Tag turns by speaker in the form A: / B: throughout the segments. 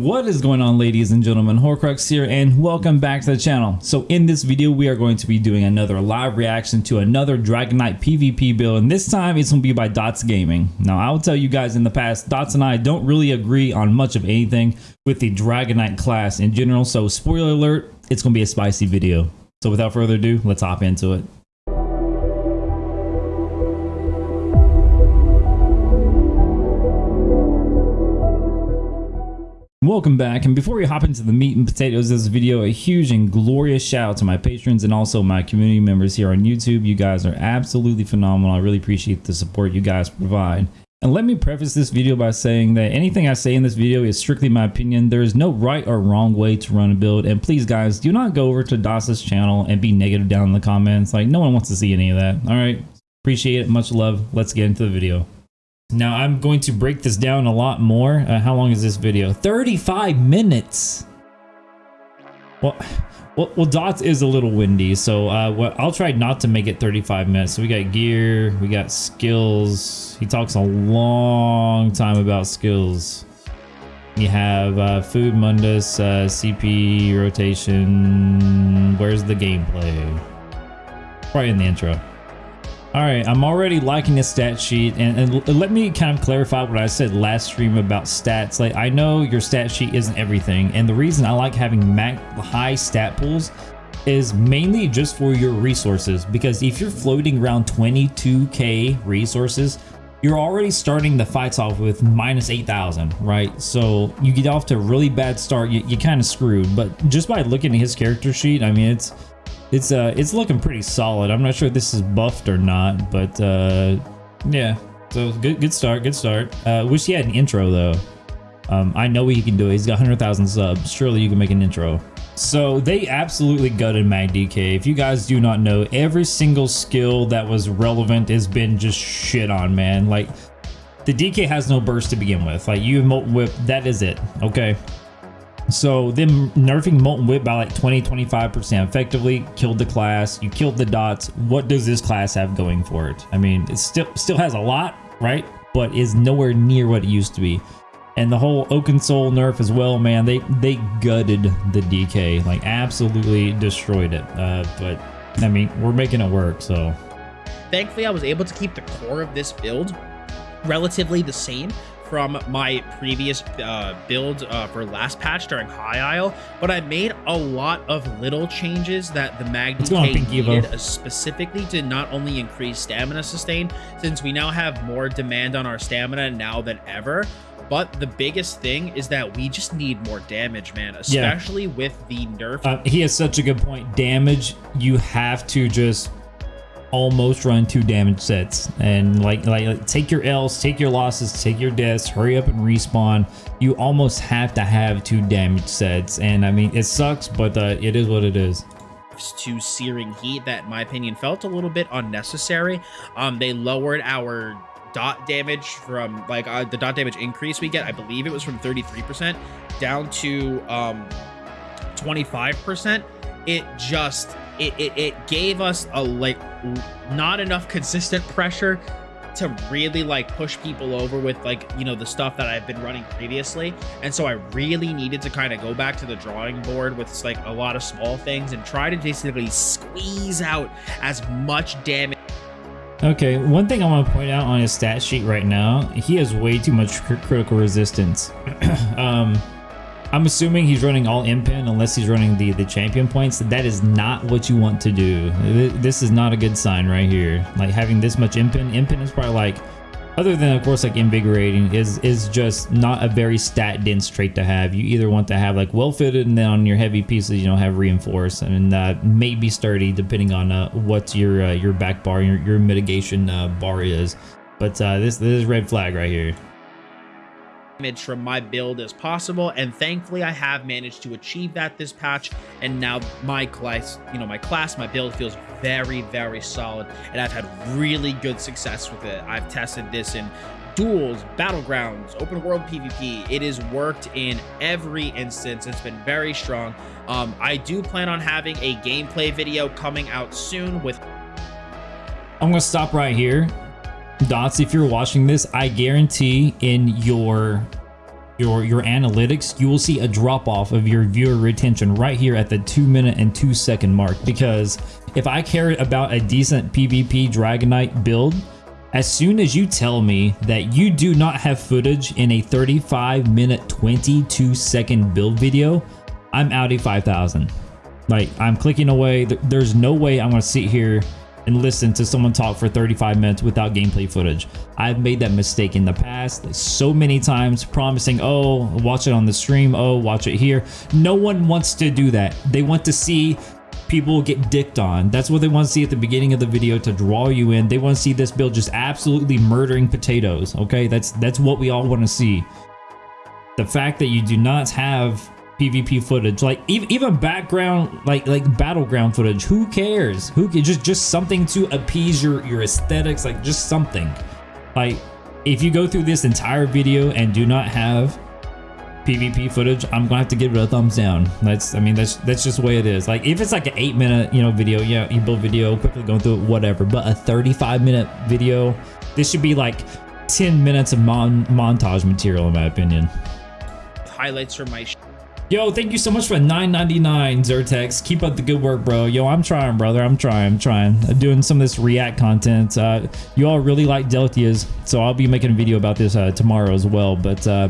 A: What is going on ladies and gentlemen, Horcrux here and welcome back to the channel. So in this video we are going to be doing another live reaction to another Dragon Knight PvP build and this time it's going to be by Dots Gaming. Now I will tell you guys in the past, Dots and I don't really agree on much of anything with the Dragon Knight class in general so spoiler alert, it's going to be a spicy video. So without further ado, let's hop into it. Welcome back, and before we hop into the meat and potatoes of this video, a huge and glorious shout out to my patrons and also my community members here on YouTube. You guys are absolutely phenomenal. I really appreciate the support you guys provide. And let me preface this video by saying that anything I say in this video is strictly my opinion. There is no right or wrong way to run a build. And please guys, do not go over to Das's channel and be negative down in the comments. Like no one wants to see any of that. All right. Appreciate it. Much love. Let's get into the video. Now I'm going to break this down a lot more. Uh, how long is this video? 35 minutes. Well, well, well, Dots is a little windy, so uh, well, I'll try not to make it 35 minutes. So we got gear, we got skills. He talks a long time about skills. You have uh, food, mundus, uh, CP, rotation. Where's the gameplay? Right in the intro. All right, I'm already liking the stat sheet, and, and, let me kind of clarify what I said last stream about stats. Like, I know your stat sheet isn't everything, and the reason I like having high stat pools is mainly just for your resources, because if you're floating around 22k resources, you're already starting the fights off with minus 8,000, right? So you get off to a really bad start, you, you kind of screwed, but just by looking at his character sheet, I mean, it's it's uh, it's looking pretty solid. I'm not sure if this is buffed or not, but uh, yeah. So good, good start, good start. Uh, wish he had an intro though. Um, I know he can do it. He's got 100,000 subs. Surely you can make an intro. So they absolutely gutted Mag DK. If you guys do not know, every single skill that was relevant has been just shit on, man. Like the DK has no burst to begin with. Like you have Molten Whip, that is it. Okay. So them nerfing Molten Whip by like 20, 25% effectively killed the class. You killed the dots. What does this class have going for it? I mean, it still still has a lot, right? But is nowhere near what it used to be. And the whole Oaken Soul nerf as well, man, they, they gutted the DK, like absolutely destroyed it. Uh, but I mean, we're making it work, so.
B: Thankfully, I was able to keep the core of this build relatively the same from my previous uh, build uh, for last patch during High Isle, but I made a lot of little changes that the Mag DK needed, uh, specifically to not only increase stamina sustain, since we now have more demand on our stamina now than ever, but the biggest thing is that we just need more damage, man, especially yeah. with the nerf.
A: Uh, he has such a good point. Damage, you have to just almost run two damage sets and like, like take your L's, take your losses, take your deaths, hurry up and respawn. You almost have to have two damage sets. And I mean, it sucks, but uh, it is what it is
B: to searing heat that in my opinion felt a little bit unnecessary um they lowered our dot damage from like uh, the dot damage increase we get i believe it was from 33 percent down to um 25 percent it just it, it, it gave us a like not enough consistent pressure to really like push people over with like you know the stuff that I've been running previously and so I really needed to kind of go back to the drawing board with like a lot of small things and try to basically squeeze out as much damage
A: Okay, one thing I want to point out on his stat sheet right now, he has way too much cr critical resistance. um, I'm assuming he's running all impen unless he's running the, the champion points. That is not what you want to do. This is not a good sign right here. Like having this much impen. Impen is probably like, other than of course like invigorating, is is just not a very stat dense trait to have. You either want to have like well fitted and then on your heavy pieces, you know, have reinforce and uh, maybe sturdy depending on uh, what your uh, your back bar, your, your mitigation uh, bar is. But uh, this, this is red flag right here
B: damage from my build as possible and thankfully I have managed to achieve that this patch and now my class you know my class my build feels very very solid and I've had really good success with it. I've tested this in duels battlegrounds open world PvP. It has worked in every instance. It's been very strong. Um, I do plan on having a gameplay video coming out soon with
A: I'm gonna stop right here Dots, if you're watching this, I guarantee in your your your analytics, you will see a drop off of your viewer retention right here at the two minute and two second mark. Because if I care about a decent PvP Dragon Knight build, as soon as you tell me that you do not have footage in a 35 minute 22 second build video, I'm Audi 5000. Like I'm clicking away. There's no way I'm gonna sit here and listen to someone talk for 35 minutes without gameplay footage. I've made that mistake in the past so many times promising, oh, watch it on the stream, oh, watch it here. No one wants to do that. They want to see people get dicked on. That's what they want to see at the beginning of the video to draw you in. They want to see this build just absolutely murdering potatoes, okay? That's that's what we all want to see. The fact that you do not have PvP footage, like even even background, like like battleground footage. Who cares? Who just just something to appease your your aesthetics, like just something. Like if you go through this entire video and do not have PvP footage, I'm gonna have to give it a thumbs down. That's I mean that's that's just the way it is. Like if it's like an eight minute you know video, yeah, you build video quickly going through it, whatever. But a 35 minute video, this should be like 10 minutes of mon montage material in my opinion.
B: Highlights from my
A: Yo, thank you so much for 9.99 Zertex. Keep up the good work, bro. Yo, I'm trying, brother. I'm trying. I'm trying. I'm doing some of this React content. Uh, you all really like Deltias, so I'll be making a video about this uh, tomorrow as well. But uh,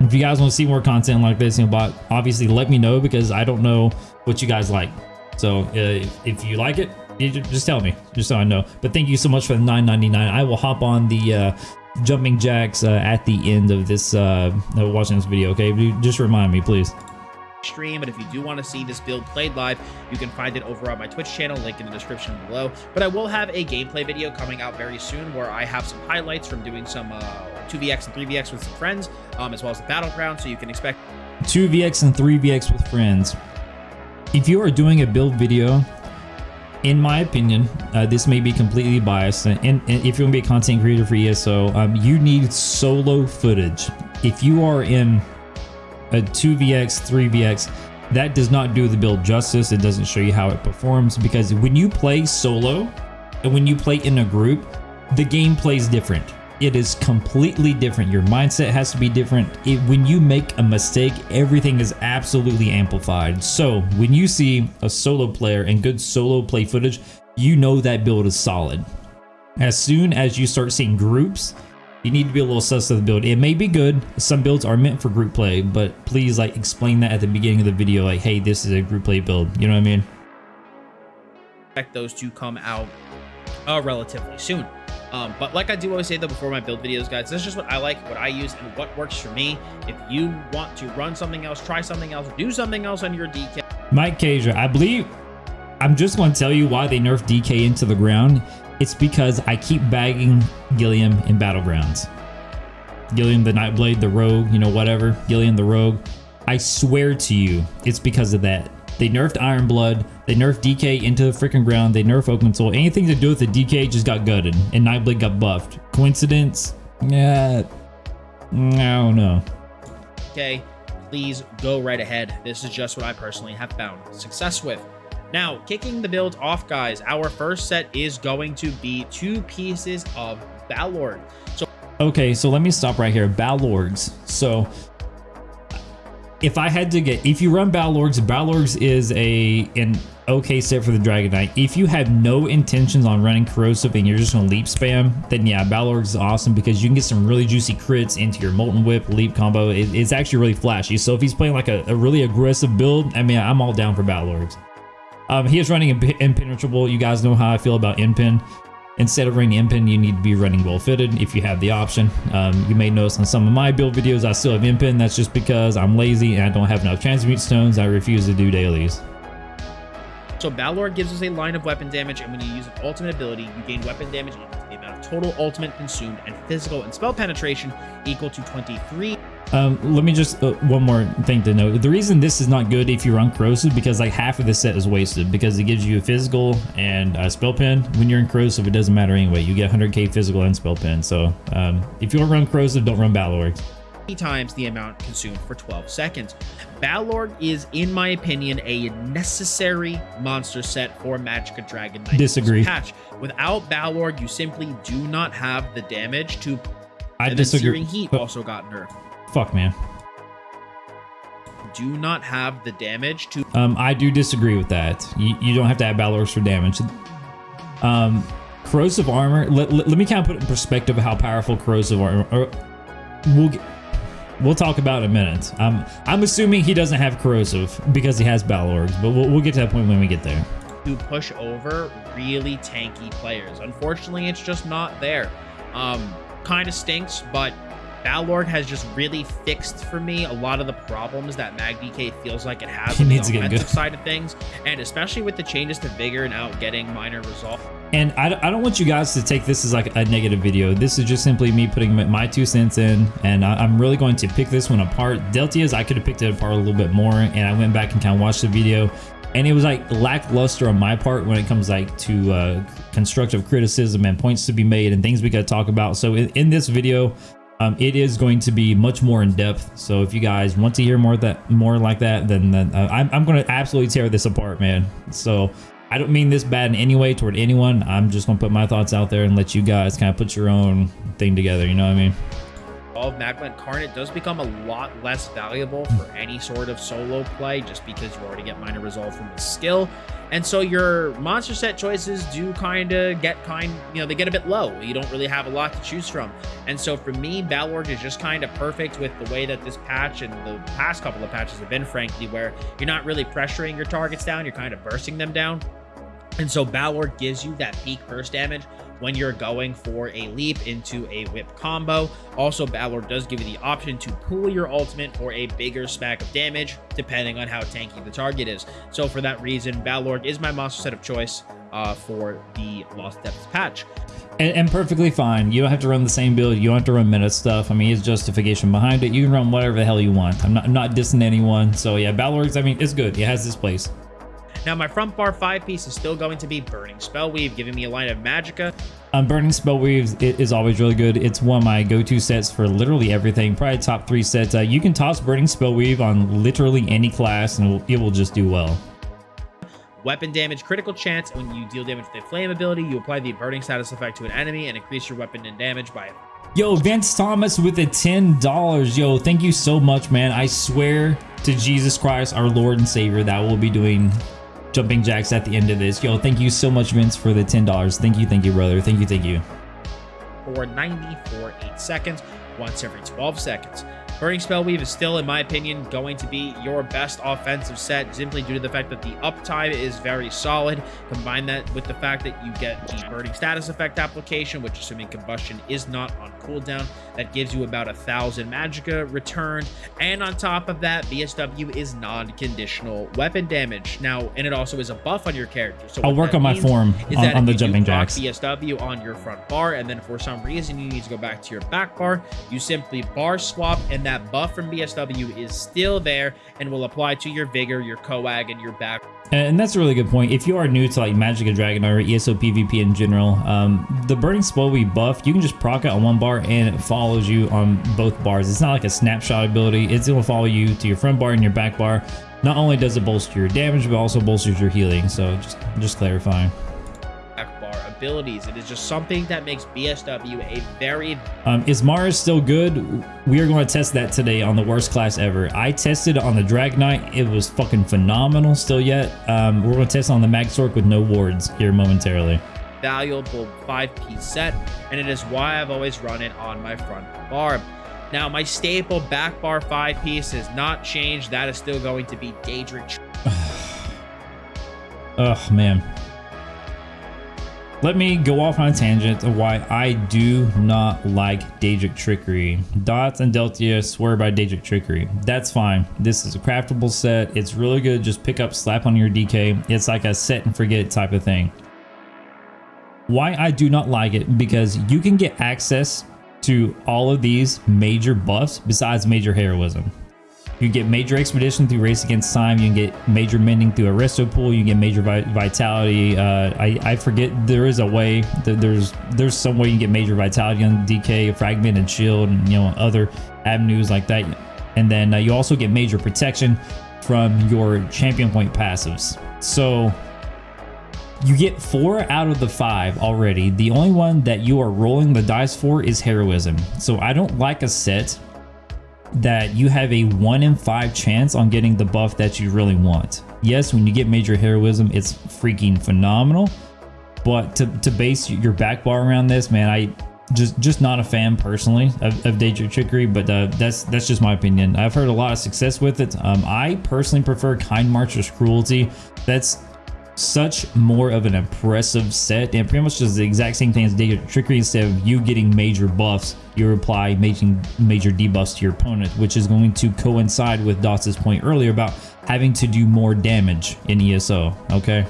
A: if you guys want to see more content like this, you know, but obviously let me know because I don't know what you guys like. So uh, if you like it, you just tell me, just so I know. But thank you so much for the 9.99. I will hop on the uh, jumping jacks uh, at the end of this uh, watching this video. Okay, just remind me, please.
B: Stream, but if you do want to see this build played live, you can find it over on my Twitch channel, link in the description below. But I will have a gameplay video coming out very soon where I have some highlights from doing some uh, 2vx and 3vx with some friends, um, as well as the battleground. So you can expect
A: 2vx and 3vx with friends. If you are doing a build video in my opinion, uh, this may be completely biased, and, and, if you're gonna be a content creator for ESO, um, you need solo footage. If you are in a 2VX, 3VX, that does not do the build justice. It doesn't show you how it performs because when you play solo and when you play in a group, the game plays different. It is completely different. Your mindset has to be different. It, when you make a mistake, everything is absolutely amplified. So when you see a solo player and good solo play footage, you know that build is solid. As soon as you start seeing groups, you need to be a little sus of the build. It may be good. Some builds are meant for group play, but please like explain that at the beginning of the video. Like, hey, this is a group play build. You know what I mean?
B: Expect those to come out uh, relatively soon. Um, but like I do always say though before my build videos, guys, this is just what I like, what I use, and what works for me. If you want to run something else, try something else, do something else on your DK.
A: Mike Kasia, I believe I'm just going to tell you why they nerfed DK into the ground. It's because I keep bagging Gilliam in Battlegrounds. Gilliam the Nightblade, the Rogue, you know, whatever. Gilliam the Rogue. I swear to you, it's because of that. They nerfed Iron Blood. They nerfed DK into the freaking ground. They nerfed Oaken Soul. Anything to do with the DK just got gutted, and Nightblade got buffed. Coincidence? Yeah. I don't know.
B: Okay, please go right ahead. This is just what I personally have found success with. Now, kicking the build off, guys, our first set is going to be two pieces of Balorg. So
A: Okay, so let me stop right here. Balorgs. So if I had to get, if you run Balorgs, Balorgs is a an okay set for the Dragon Knight. If you have no intentions on running Corrosive and you're just gonna leap spam, then yeah, Balorgs is awesome because you can get some really juicy crits into your Molten Whip leap combo. It, it's actually really flashy. So if he's playing like a, a, really aggressive build, I mean, I'm all down for Balorgs. Um, he is running Impenetrable. You guys know how I feel about Impen. Instead of running Impen, you need to be running well fitted if you have the option. Um, you may notice on some of my build videos, I still have Impen. That's just because I'm lazy and I don't have enough transmute stones. I refuse to do dailies.
B: So Balor gives us a line of weapon damage, and when you use an ultimate ability, you gain weapon damage equal to the amount of total ultimate consumed and physical and spell penetration equal to 23.
A: Um, let me just uh, one more thing to note. The reason this is not good if you run corrosive because like half of the set is wasted because it gives you a physical and a spell pen. When you're in corrosive, it doesn't matter anyway. You get 100k physical and spell pen. So um, if you don't run corrosive, don't run Balorg.
B: Times the amount consumed for 12 seconds. Balorg is, in my opinion, a necessary monster set for Magicka Dragon Knight
A: Disagree.
B: patch. Without Balorg, you simply do not have the damage to.
A: I disagree.
B: Heat also got nerfed
A: fuck, man.
B: Do not have the damage to
A: Um, I do disagree with that. You, you don't have to have Battle for damage. Um, corrosive armor. Let, let, let me kind of put it in perspective how powerful corrosive armor. Or, we'll get, we'll talk about in a minute. Um, I'm assuming he doesn't have corrosive because he has Balorgs, but we'll, we'll get to that point when we get there.
B: to push over really tanky players. Unfortunately, it's just not there. Um, kind of stinks, but Balorg has just really fixed for me a lot of the problems that MagDK feels like it has
A: He
B: on the
A: needs to get
B: offensive side of things, and especially with the changes to Vigor and out getting minor resolve.
A: And I, don't- I don't want you guys to take this as like a negative video. This is just simply me putting my- two cents in, and I, I'm really going to pick this one apart. Deltia's, I could have picked it apart a little bit more, and I went back and kind of watched the video, and it was like lackluster on my part when it comes like to uh, constructive criticism and points to be made and things we got to talk about. So in, in this video, um, it is going to be much more in depth. So if you guys want to hear more that, more like that, then, then uh, I'm, I'm going to absolutely tear this apart, man. So I don't mean this bad in any way toward anyone. I'm just going to put my thoughts out there and let you guys kind of put your own thing together. You know what I mean?
B: Of Magma Incarnate does become a lot less valuable for any sort of solo play just because you already get minor resolve from the skill. And so your monster set choices do kind of get kind, you know, they get a bit low. You don't really have a lot to choose from. And so for me, Balorg is just kind of perfect with the way that this patch and the past couple of patches have been, frankly, where you're not really pressuring your targets down, you're kind of bursting them down. And so Balor gives you that peak burst damage when you're going for a leap into a whip combo. Also, Balor does give you the option to pool your ultimate for a bigger smack of damage, depending on how tanky the target is. So for that reason, Balor is my monster set of choice uh, for the Lost Depths patch.
A: And, and perfectly fine. You don't have to run the same build. You don't have to run meta stuff. I mean, it's justification behind it. You can run whatever the hell you want. I'm not, I'm not dissing anyone. So yeah, Balorgs, I mean, it's good. It has this place.
B: Now, my front bar five piece is still going to be Burning Spell Weave, giving me a line of Magicka.
A: Um, Burning Spell Weaves i- is always really good. It's one of my go-to sets for literally everything. Probably top three sets. Uh, you can toss Burning Spell Weave on literally any class and it will, just do well.
B: Weapon damage, critical chance. When you deal damage with a flame ability, you apply the burning status effect to an enemy and increase your weapon and damage by
A: Yo, Vince Thomas with the $10. Yo, thank you so much, man. I swear to Jesus Christ, our Lord and Savior, that we'll be doing jumping jacks at the end of this. Yo, thank you so much, Vince, for the $10. Thank you, thank you, brother. Thank you, thank you.
B: for 90 for 8 seconds, once every 12 seconds. Burning Spell Weave is still, in my opinion, going to be your best offensive set simply due to the fact that the uptime is very solid. Combine that with the fact that you get the Burning Status Effect application, which, assuming combustion is not on cooldown, that gives you about a thousand Magicka returned. And on top of that, BSW is non-conditional weapon damage. Now, and it also is a buff on your character. So
A: I'll work on my form on, on the jumping jacks.
B: BSW on your front bar, and then for some reason you need to go back to your back bar, you simply bar swap, and that buff from BSW is still there and will apply to your vigor, your coag, and your back.
A: And that's a really good point. If you are new to like Magic and Dragon or ESO PvP in general, um, the Burning Spell we buff, you can just proc it on one bar and it follows you on both bars. It's not like a snapshot ability. It's going to follow you to your front bar and your back bar. Not only does it bolster your damage, but also bolsters your healing. So just, just clarifying.
B: Abilities. It is just something that makes BSW a very
A: Um, is Mara's still good? We are going to test that today on the worst class ever. I tested on the Drag Knight. It was fucking phenomenal still yet. Um, we're going to test on the Mag Sorc with no wards here momentarily.
B: valuable five-piece set, and it is why I've always run it on my front bar. Now, my staple back bar five-piece has not changed. That is still going to be Daedric
A: Oh man. Let me go off on a tangent of why I do not like Daedric Trickery. Dots and Deltia swear by Daedric Trickery. That's fine. This is a craftable set. It's really good. Just pick up, slap on your DK. It's like a set and forget type of thing. Why I do not like it, because you can get access to all of these major buffs besides major heroism. You can get major expedition through race against time. You can get major mending through Aristo pool. You can get major vi vitality. Uh, I I forget there is a way. That there's there's some way you can get major vitality on DK, fragment, and shield, and you know other avenues like that. And then uh, you also get major protection from your champion point passives. So you get four out of the five already. The only one that you are rolling the dice for is heroism. So I don't like a set that you have a one in five chance on getting the buff that you really want. Yes, when you get major heroism, it's freaking phenomenal. But to, to base your back bar around this, man, I just just not a fan personally of, of Daedric Trickery, but uh, that's that's just my opinion. I've heard a lot of success with it. Um, I personally prefer Kynmarcher's Cruelty. That's such more of an impressive set and pretty much just the exact same thing as Trickery. Instead of you getting major buffs, you apply major, major debuffs to your opponent, which is going to coincide with Dots's point earlier about having to do more damage in ESO, okay?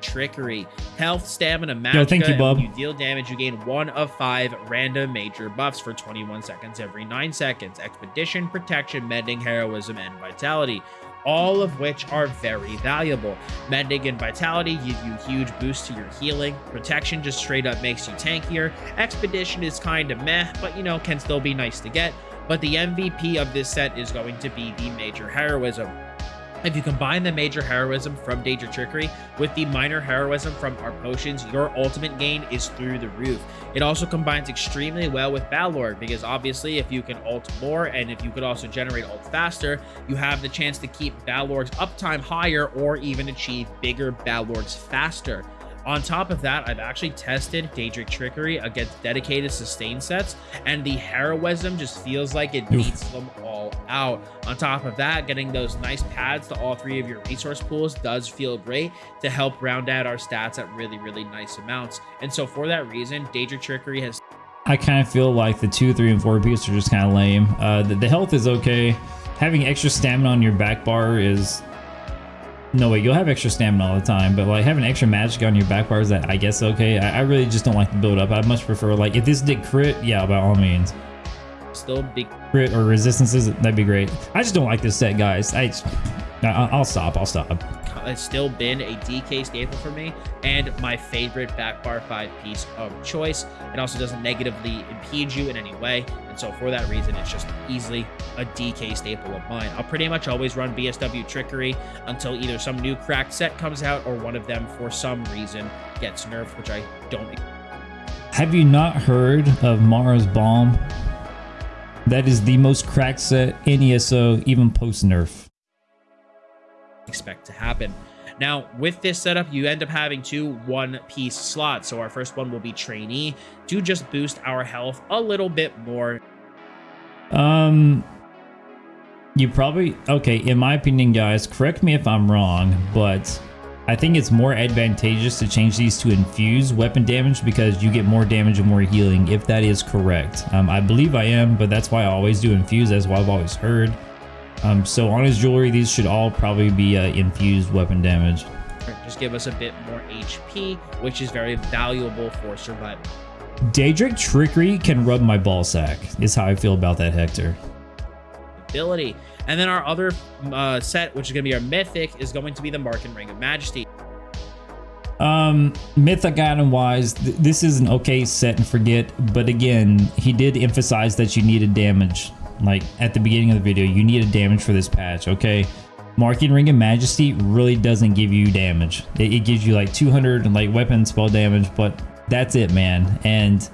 B: Trickery. Health, stamina, magic.
A: thank you, Bob.
B: When you deal damage, you gain one of five random major buffs for 21 seconds every 9 seconds. Expedition, Protection, Mending, Heroism, and Vitality all of which are very valuable. Mending and Vitality give you huge boosts to your healing. Protection just straight up makes you tankier. Expedition is kind of meh, but you know, can still be nice to get. But the MVP of this set is going to be the Major Heroism. If you combine the major heroism from Daedric Trickery with the minor heroism from our potions, your ultimate gain is through the roof. It also combines extremely well with Balor because obviously if you can ult more and if you could also generate ult faster, you have the chance to keep Balor's uptime higher or even achieve bigger Balorgs faster. On top of that, I've actually tested Daedric Trickery against dedicated sustain sets, and the heroism just feels like it beats them all out. On top of that, getting those nice pads to all three of your resource pools does feel great to help round out our stats at really, really nice amounts. And so for that reason, Daedric Trickery has
A: I kind of feel like the two, three, and four pieces are just kind of lame. Uh, the, the health is okay. Having extra stamina on your back bar is no way, you'll have extra stamina all the time, but like having extra magic on your back bars that I guess okay. I, I really just don't like the build up. I much prefer like if this did crit, yeah, by all means.
B: Still big
A: crit or resistances, that'd be great. I just don't like this set, guys. I, I'll stop. I'll stop
B: has still been a DK staple for me and my favorite back bar 5 piece of choice. It also doesn't negatively impede you in any way. And so for that reason, it's just easily a DK staple of mine. I'll pretty much always run BSW Trickery until either some new cracked set comes out or one of them for some reason gets nerfed, which I don't.
A: Have you not heard of Mara's Balm? That is the most cracked set in ESO, even post nerf
B: expect to happen. Now, with this setup, you end up having two one-piece slots. So our first one will be trainee to just boost our health a little bit more.
A: Um, you probably okay. In my opinion, guys, correct me if I'm wrong, but I think it's more advantageous to change these to infuse weapon damage because you get more damage and more healing. If that is correct, um, I believe I am, but that's why I always do infuse. That's what I've always heard. Um, so on his jewelry, these should all probably be uh, infused weapon damage.
B: Just give us a bit more HP, which is very valuable for survival.
A: Daedric Trickery can rub my ball sack, is how I feel about that Hector.
B: Ability. And then our other uh, set, which is going to be our Mythic, is going to be the Markyn Ring of Majesty.
A: Um, Mythic item wise, th this is an okay set and forget, but again, he did emphasize that you needed damage like at the beginning of the video, you need a damage for this patch, okay? Markyn Ring of Majesty really doesn't give you damage. It, it gives you like 200 like weapon spell damage, but that's it, man. And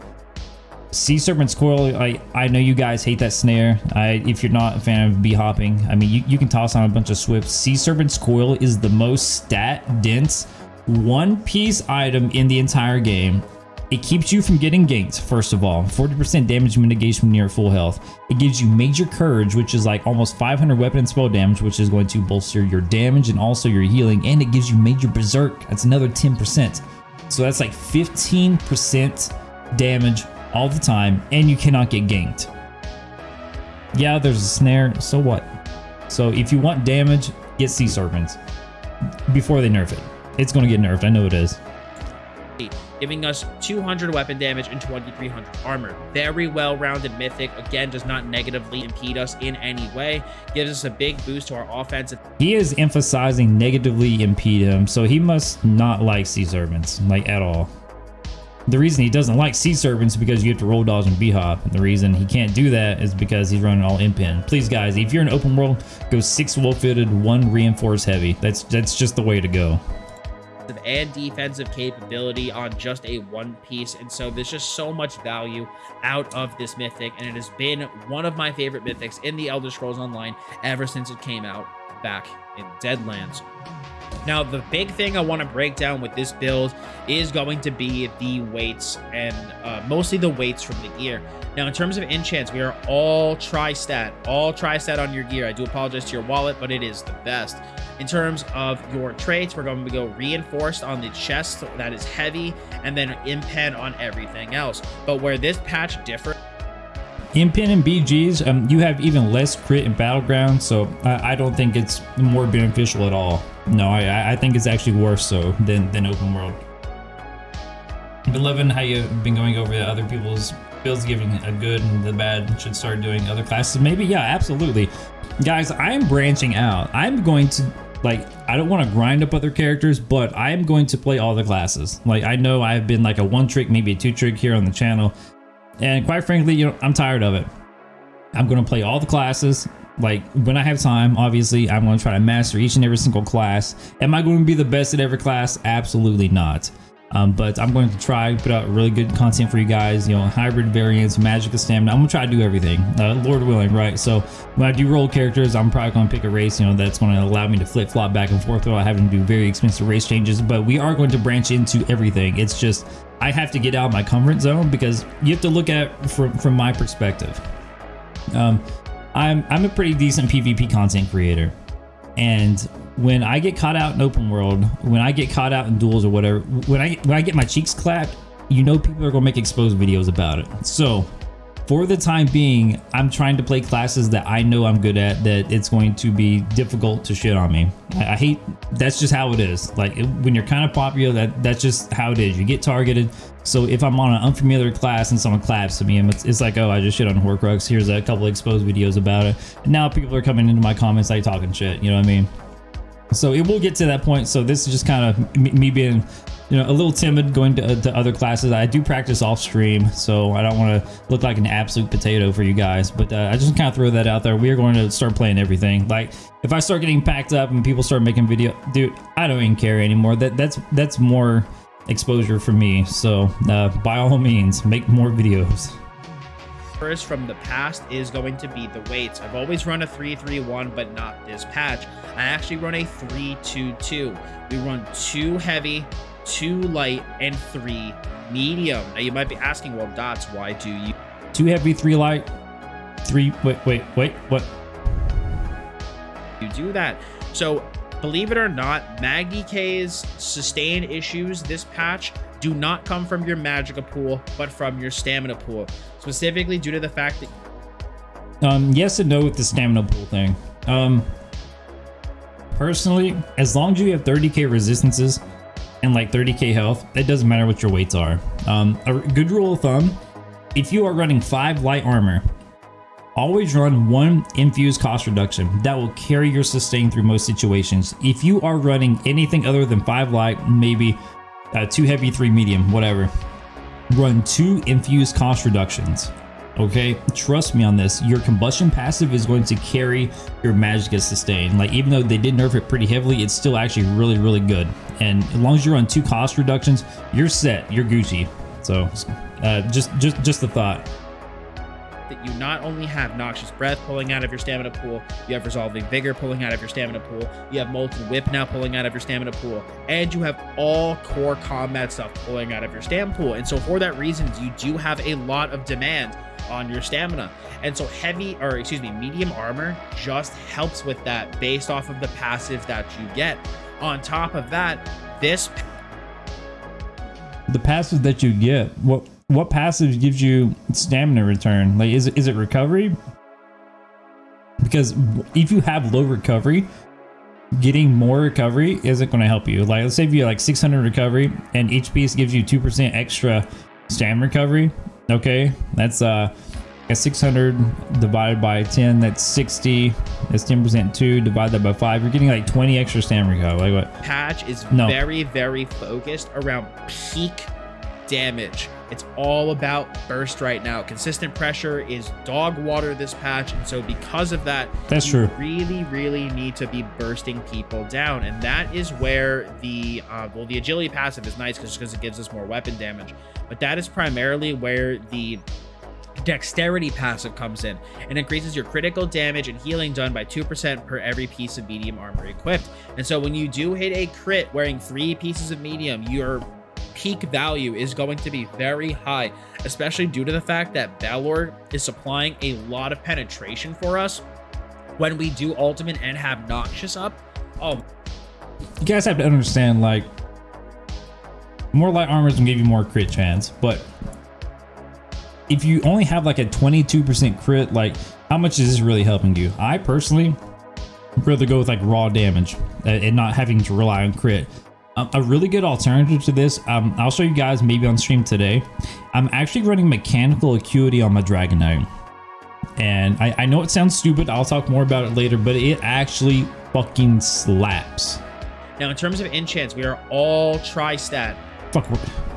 A: Sea Serpent's Coil, I, I know you guys hate that snare. I If you're not a fan of b-hopping, I mean, you, you can toss on a bunch of swifts. Sea Serpent's Coil is the most stat-dense one-piece item in the entire game. It keeps you from getting ganked, first of all. 40% damage mitigation when you're full health. It gives you major courage, which is like almost 500 weapon and spell damage, which is going to bolster your damage and also your healing. And it gives you major berserk. That's another 10%. So that's like 15% damage all the time, and you cannot get ganked. Yeah, there's a snare, so what? So if you want damage, get Sea Serpents before they nerf it. It's going to get nerfed, I know it is
B: giving us 200 weapon damage and 2300 armor. Very well-rounded mythic. Again, does not negatively impede us in any way. Gives us a big boost to our offense.
A: He is emphasizing negatively impede him, so he must not like Sea Serpents, like at all. The reason he doesn't like Sea Serpents is because you have to roll dodge and B-hop. And the reason he can't do that is because he's running all imp Please, guys, if you're in open world, go 6 well-fitted, 1 reinforced heavy. That's, that's just the way to go.
B: And defensive capability on just a one piece and so there's just so much value out of this mythic and it has been one of my favorite mythics in the elder scrolls online ever since it came out back in deadlands now, the big thing I want to break down with this build is going to be the weights and uh, mostly the weights from the gear. Now, in terms of enchants, we are all tri-stat, all tri-stat on your gear. I do apologize to your wallet, but it is the best. In terms of your traits, we're going to go reinforced on the chest, that is heavy, and then impen on everything else. But where this patch differs
A: Impen and BGs, um, you have even less crit in Battleground, so I, I, don't think it's more beneficial at all. No, I, I think it's actually worse so than, than Open World. Been loving how you've been going over the other people's builds, giving a good and the bad, should start doing other classes. Maybe, yeah, absolutely. Guys, I'm branching out. I'm going to like I don't want to grind up other characters, but I am going to play all the classes. Like I know I've been like a one trick, maybe a two trick here on the channel, and quite frankly, you know, I'm tired of it. I'm going to play all the classes. Like when I have time, obviously, I'm going to try to master each and every single class. Am I going to be the best at every class? Absolutely not. Um, but I'm going to try put out really good content for you guys. You know, hybrid variants, magic of stamina. I'm gonna try to do everything, uh, Lord willing, right? So when I do roll characters, I'm probably to pick a race. You know, that's to allow me to flip flop back and forth without having to do very expensive race changes. But we are going to branch into everything. It's just I have to get out of my comfort zone because you have to look at from, from my perspective. Um, I'm, I'm a pretty decent PvP content creator. And when I get caught out in open world, when I get caught out in duels or whatever, when I, when I get my cheeks clapped, you know people are to make exposed videos about it. So for the time being, I'm trying to play classes that I know I'm good at, that it's going to be difficult to shit on me. I, I hate, that's just how it is. Like it, when you're kind of popular, that that's just how it is. You get targeted. So if I'm on an unfamiliar class and someone claps to me, it's, it's like, oh, I just shit on Horcrux. Here's a couple exposed videos about it. And now people are coming into my comments like talking shit. You know what I mean? So it will get to that point. So this is just kind of me being you know, a little timid going to, to other classes. I do practice off stream, so I don't want to look like an absolute potato for you guys. But uh, I just kind of throw that out there. We are going to start playing everything. Like if I start getting packed up and people start making video, dude, I don't even care anymore. That that's that's more exposure for me. So uh, by all means, make more videos
B: first from the past is going to be the weights. I've always run a 3-3-1, but not this patch. I actually run a 3-2-2. We run two heavy, two light, and three medium. Now you might be asking, well, Dots, why do you
A: two heavy, three light, three? Wait, wait, wait, what?
B: You do that. So believe it or not, Magik's sustain issues this patch do not come from your Magicka pool, but from your stamina pool. Specifically due to the fact that
A: um yes and no with the stamina pool thing. Um personally, as long as you have 30k resistances, and like 30k health, it doesn't matter what your weights are. Um, a good rule of thumb, if you are running 5 light armor, always run one infused cost reduction. That will carry your sustain through most situations. If you are running anything other than 5 light, maybe uh, 2 heavy, 3 medium, whatever, run 2 infused cost reductions. Okay trust me on this. Your combustion passive is going to carry your magic sustain like even though they did nerf it pretty heavily it's still actually really really good. And as long as you're on two cost reductions you're set. You're gucci. So uh, just just just the thought
B: that you not only have Noxious Breath pulling out of your stamina pool, you have Resolving Vigor pulling out of your stamina pool, you have Molten Whip now pulling out of your stamina pool, and you have all core combat stuff pulling out of your stamina pool. And so for that reason, you do have a lot of demand on your stamina. And so heavy, or excuse me, medium armor just helps with that based off of the passive that you get. On top of that, this
A: the passive that you get, what what passive gives you stamina return? Like is it is it recovery? Because if you have low recovery, getting more recovery isn't going to help you. Like let's say if you have like 600 recovery and each piece gives you 2% extra stamina recovery, Okay, that's uh, 600 divided by 10, that's 60. That's 10% 2 divided by 5. You're getting like 20 extra stamina recovery. Like what?
B: Patch is no. very, very focused around peak damage. It's all about burst right now. Consistent pressure is dog water this patch, and so because of that,
A: That's
B: you
A: true.
B: really, really need to be bursting people down, and that is where the uh, well, the agility passive is nice because it gives us more weapon damage, but that is primarily where the dexterity passive comes in and increases your critical damage and healing done by 2% per every piece of medium armor equipped. And so when you do hit a crit wearing three pieces of medium, your peak value is going to be very high, especially due to the fact that Balor is supplying a lot of penetration for us when we do ultimate and have Noxious up. Oh,
A: You guys have to understand, like, more light armor is gonna give you more crit chance, but if you only have like a 22% crit, like, how much is this really helping you? I personally rather go with like raw damage uh, and not having to rely on crit. Um, a really good alternative to this, um, I'll show you guys maybe on stream today. I'm actually running mechanical acuity on my Dragon Knight. And I, I know it sounds stupid, I'll talk more about it later, but it actually fucking slaps.
B: now in terms of enchants, we are all tri-stat.
A: Fuck,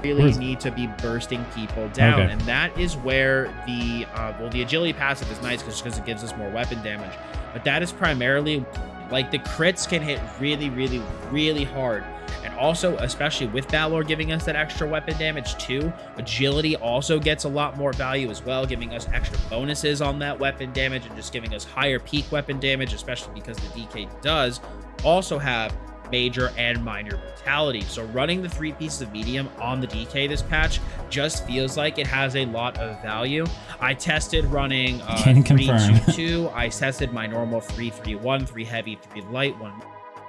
B: really need to be bursting people down
A: Okay.
B: and that is where the uh, well the agility passive is nice because it gives us more weapon damage but that is primarily like the crits can hit really really really hard. And also especially with Balor giving us that extra weapon damage too agility also gets a lot more value as well giving us extra bonuses on that weapon damage and just giving us higher peak weapon damage especially because the DK does also have major and minor brutality. So running the three pieces of medium on the DK this patch just feels like it has a lot of value. I tested running uh,
A: Can
B: three,
A: confirm.
B: two, two. I tested my normal three, three, one, three heavy, three light, one.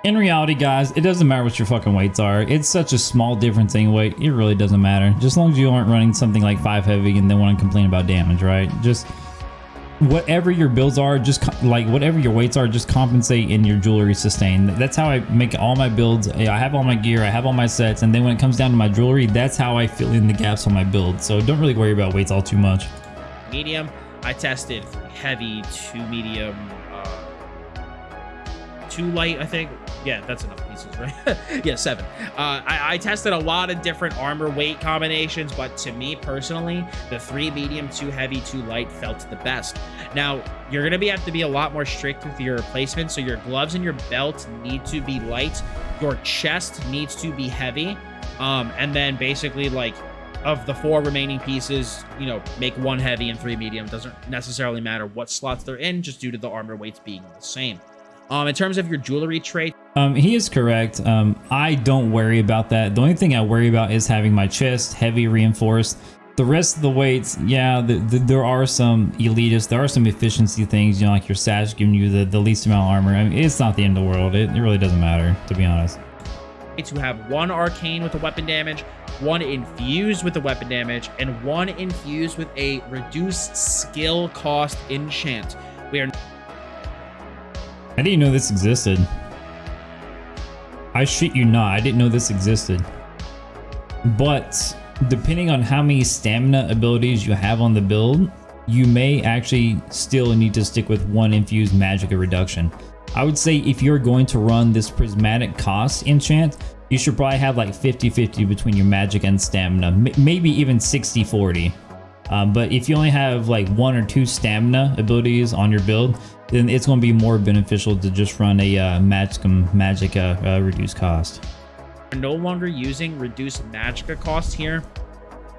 A: In reality, guys, it doesn't matter what your fucking weights are. It's such a small difference in weight. It really doesn't matter. Just as long as you aren't running something like five heavy and then want to complain about damage, right? Just whatever your builds are, just like whatever your weights are, just compensate in your jewelry sustain. That's how I make all my builds. I have all my gear, I have all my sets, and then when it comes down to my jewelry, that's how I fill in the gaps on my build. So don't really worry about weights all too much.
B: medium. I tested heavy, to medium, two light, I think. Yeah, that's enough pieces, right? yeah, seven. Uh, I, I tested a lot of different armor weight combinations, but to me personally, the three medium, two heavy, two light felt the best. Now, you're going to be have to be a lot more strict with your placement. So your gloves and your belt need to be light. Your chest needs to be heavy. Um, and then basically like of the four remaining pieces, you know, make one heavy and three medium. Doesn't necessarily matter what slots they're in, just due to the armor weights being the same. Um, in terms of your jewelry trait,
A: Um, he is correct. Um, I don't worry about that. The only thing I worry about is having my chest heavy reinforced. The rest of the weights, yeah, the, the, there are some elitist, there are some efficiency things, you know, like your sash giving you the, the least amount of armor. I mean, it's not the end of the world. It, it really doesn't matter, to be honest.
B: to have one arcane with a weapon damage, one infused with a weapon damage, and one infused with a reduced skill cost enchant. We are
A: I didn't know this existed. I shit you not, I didn't know this existed. But depending on how many stamina abilities you have on the build, you may actually still need to stick with one infused magic reduction. I would say if you're going to run this prismatic cost enchant, you should probably have like 50-50 between your magic and stamina, maybe even 60-40. Um, but if you only have like one or two stamina abilities on your build, then it's going to be more beneficial to just run a uh, Magicum Magica uh, reduced cost.
B: no longer using reduced magicka cost here.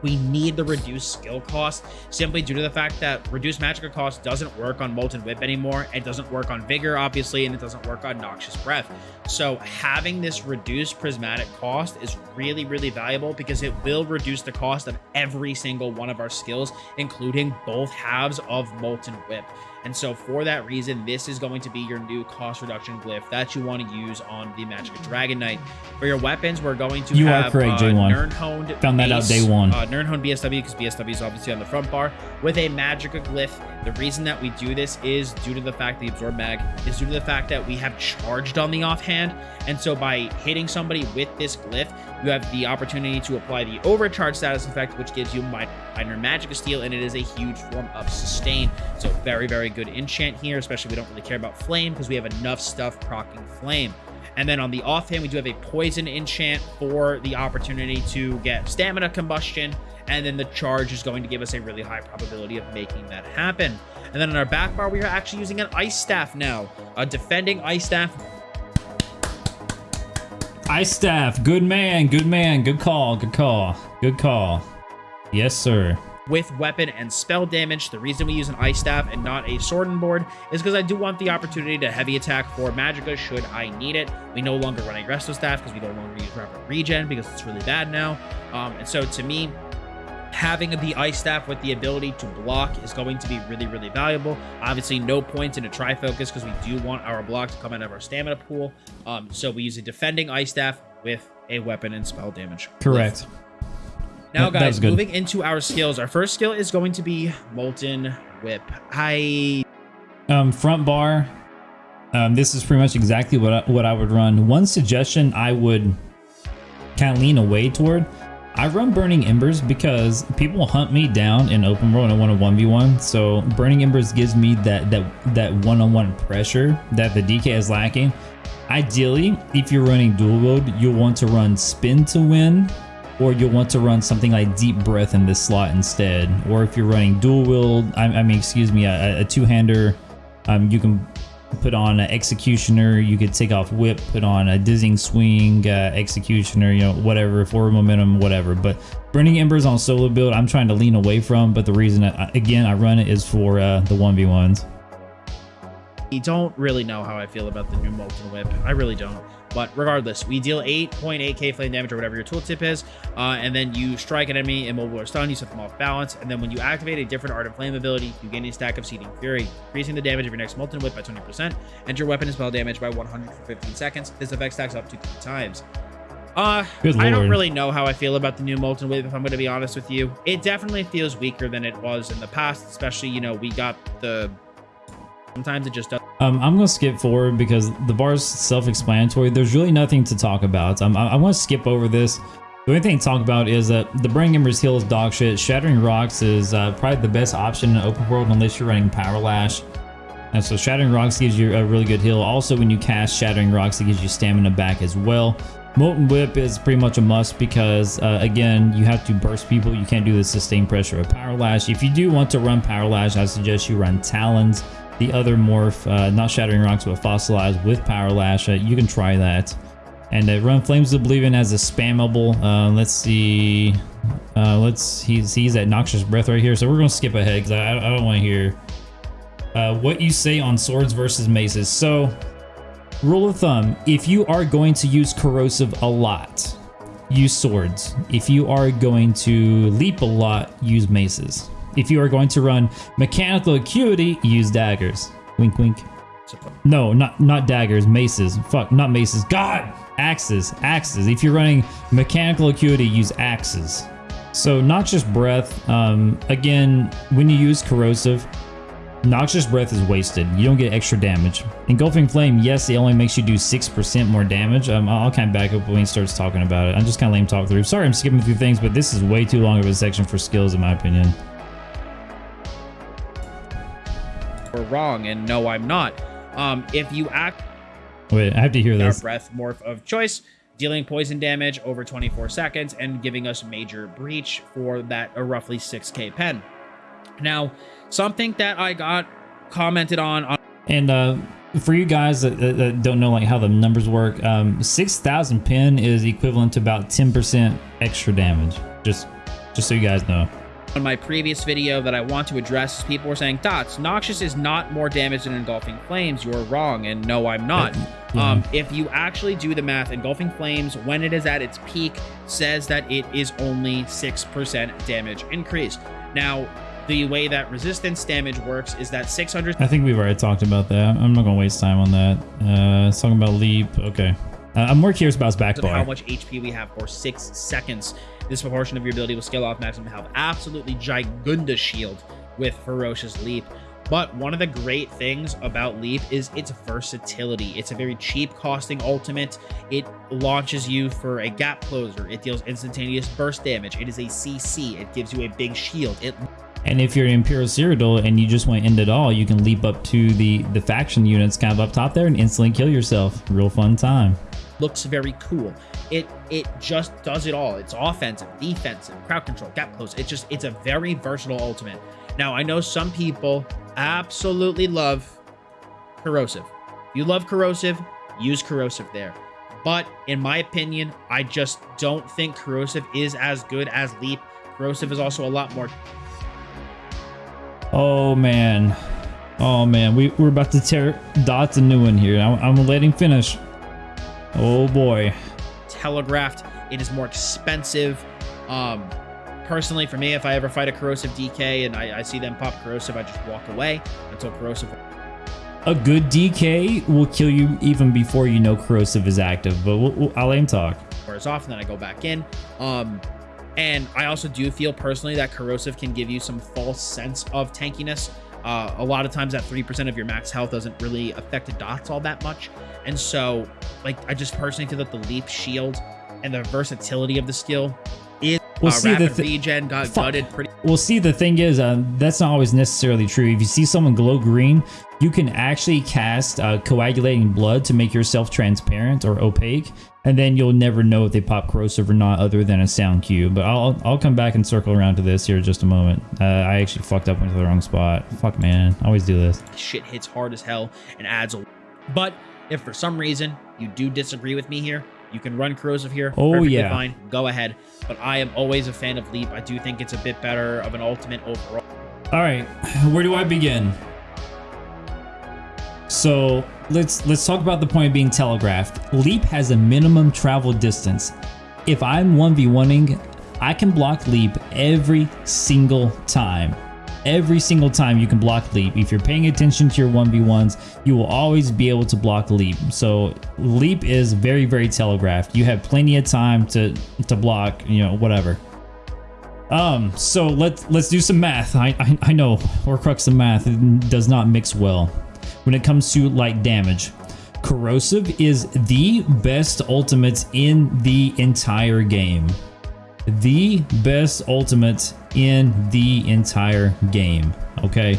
B: We need the reduced skill cost simply due to the fact that reduced magicka cost doesn't work on Molten Whip anymore. It doesn't work on Vigor, obviously, and it doesn't work on Noxious Breath. So having this reduced prismatic cost is really, really valuable because it will reduce the cost of every single one of our skills, including both halves of Molten Whip. And so for that reason, this is going to be your new cost reduction glyph that you want to use on the Magic Dragon Knight. For your weapons, we're going to
A: You are
B: have
A: correct,
B: uh,
A: J1.
B: Nirnhoned
A: Found that out day one.
B: Uh, Nirnhoned BSW because BSW is obviously on the front bar with a Magicka glyph. The reason that we do this is due to the fact the absorb mag is due to the fact that we have charged on the offhand, and so by hitting somebody with this glyph, you have the opportunity to apply the overcharge status effect, which gives you mi- minor magic steal, and it is a huge form of sustain. So very very good enchant here, especially we don't really care about flame because we have enough stuff procking flame. And then on the offhand, we do have a poison enchant for the opportunity to get stamina combustion. And then the charge is going to give us a really high probability of making that happen. And then on our back bar, we are actually using an ice staff now. A defending ice staff
A: Ice staff, good man, good man, good call, good call, good call. Yes, sir.
B: with weapon and spell damage. The reason we use an ice staff and not a sword and board is because I do want the opportunity to heavy attack for Magicka should I need it. We no longer run a resto staff because we no longer use rapid regen because it's really bad now. Um, and so to me, having the ice staff with the ability to block is going to be really really valuable obviously no points in a tri focus because we do want our block to come out of our stamina pool um so we use a defending ice staff with a weapon and spell damage
A: Correct.
B: now
A: That- that was
B: guys moving into our skills our first skill is going to be molten whip i
A: Um, front bar. Um, this is pretty much exactly what I, what I would run. One suggestion I would kind of lean away toward. I run Burning Embers because people hunt me down in open world and I want a one v one. So Burning Embers gives me that that that one on one pressure that the DK is lacking. Ideally, if you're running dual wield, you'll want to run Spin to win, or you'll want to run something like Deep Breath in this slot instead. Or if you're running dual wield, I, I mean, excuse me, a, a two hander, um, you can put on an executioner you could take off whip put on a dizzying swing uh, executioner you know whatever forward momentum whatever. But burning embers on solo build i'm trying to lean away from but the reason I, again i run it is for uh, the 1v1s You
B: don't really know how i feel about the new molten whip. I really don't but regardless we deal 8.8k flame damage or whatever your tooltip is uh, and then you strike an enemy immobile or stun you set them off balance and then when you activate a different Ardent Flame ability you gain a stack of Seething Fury increasing the damage of your next molten whip by 20 percent and your weapon and spell damage by 100 for 15 seconds. This effect stacks up to three times. Uh, I don't really know how I feel about the new Molten Whip, if I'm going to be honest with you. It definitely feels weaker than it was in the past, especially, you know, we got the... Sometimes it just doesn't
A: um, i'm gonna skip forward because the bar's self-explanatory there's really nothing to talk about um, i, I want to skip over this the only thing to talk about is that the Burning Embers heal is dog shit. Shattering Rocks is uh, probably the best option in open world unless you're running Power Lash. And so Shattering Rocks gives you a really good heal. Also, when you cast Shattering Rocks, it gives you stamina back as well. Molten Whip is pretty much a must because, uh, again, you have to burst people. You can't do the sustained pressure of Power Lash. If you do want to run Power Lash, I suggest you run Talons, the other morph, uh, not Shattering Rocks, but Fossilized with Power Lash. Uh, you can try that. And uh, run Flames of Oblivion as a spammable. Uh, let's see. Uh, let's. He's he's at Noxious Breath right here, so we're gonna skip ahead because I, I don't want to hear uh, what you say on swords versus maces. So, rule of thumb: if you are going to use corrosive a lot, use swords. If you are going to leap a lot, use maces. If you are going to run mechanical acuity, use daggers. Wink, wink. No, not not daggers, maces. Fuck, not maces. God, axes, axes. If you're running mechanical acuity, use axes. So noxious breath. Um, again, when you use corrosive, noxious breath is wasted. You don't get extra damage. Engulfing flame, yes, it only makes you do six percent more damage. Um, I'll kind of back up when he starts talking about it. I'm just kind of lame talk through. Sorry, I'm skipping through things, but this is way too long of a section for skills, in my opinion.
B: Or wrong, and no, I'm not. Um, if you act
A: Wait, I have to hear
B: our
A: this.
B: breath morph of choice, dealing poison damage over 24 seconds and giving us major breach for that a roughly 6k pen. Now, something that I got commented on on
A: And uh, for you guys that, that, that don't know like how the numbers work, um, six thousand pin is equivalent to about ten percent extra damage. Just, just so you guys know.
B: On my previous video that I want to address people were saying, Dots, Noxious is not more damage than Engulfing Flames. You're wrong, and no, I'm not.
A: Yeah.
B: Um, if you actually do the math, Engulfing Flames, when it is at its peak, says that it is only 6% damage increase. Now, the way that resistance damage works is that 600
A: I think we've already talked about that. I'm not gonna waste time on that. Uh, it's talking about leap. Okay. Uh, I'm more curious about his back
B: of how much HP we have for six seconds. This proportion of your ability will scale off maximum health. Absolutely gigunda shield with ferocious leap. But one of the great things about Leap is its versatility. It's a very cheap costing ultimate. It launches you for a gap closer. It deals instantaneous burst damage. It is a CC. It gives you a big shield. It
A: And if you're an Imperial Cyrodiil and you just want to end it all, you can leap up to the, the faction units kind of up top there and instantly kill yourself. Real fun time.
B: Looks very cool. It it just does it all. It's offensive, defensive, crowd control, gap close. It's just it's a very versatile ultimate. Now I know some people absolutely love corrosive. You love corrosive, use corrosive there. But in my opinion, I just don't think corrosive is as good as leap. Corrosive is also a lot more
A: Oh man. Oh man, we, we're about to tear Dots a new one here. I'm, I'm letting finish. Oh boy.
B: Telegraphed. It is more expensive. Um, personally, for me, if I ever fight a corrosive DK and I, I see them pop corrosive, I just walk away until corrosive.
A: A good DK will kill you even before you know corrosive is active, but we'll, we'll, I'll aim talk.
B: Wears off, and then I go back in. Um, and I also do feel personally that corrosive can give you some false sense of tankiness. Uh, a lot of times that 3% of your max health doesn't really affect the dots all that much. And so, like, I just personally feel that the leap shield and the versatility of the skill is
A: Well,
B: uh,
A: see, the
B: rapid regen got
A: Fuck.
B: gutted pretty
A: Well, see, the thing is, uh, that's not always necessarily true. If you see someone glow green, you can actually cast uh, coagulating blood to make yourself transparent or opaque, and then you'll never know if they pop corrosive or not, other than a sound cue. But I'll I'll come back and circle around to this here in just a moment. Uh, I actually fucked up into the wrong spot. Fuck, man, I always do this.
B: shit hits hard as hell and adds a but if for some reason you do disagree with me here you can run corrosive here
A: Oh,
B: perfectly
A: yeah.
B: fine go ahead but i am always a fan of leap i do think it's a bit better of an ultimate overall
A: All right, where do I begin? So let's let's talk about the point being telegraphed. Leap has a minimum travel distance. If I'm 1v1ing, I can block leap every single time. Every single time you can block leap. If you're paying attention to your 1v1s, you will always be able to block leap. So leap is very, very telegraphed. You have plenty of time to to block, you know, whatever. Um, so let's let's do some math. I I, I know Horcrux of math does not mix well when it comes to light damage. Corrosive is the best ultimate in the entire game. The best ultimate in the entire game. Okay.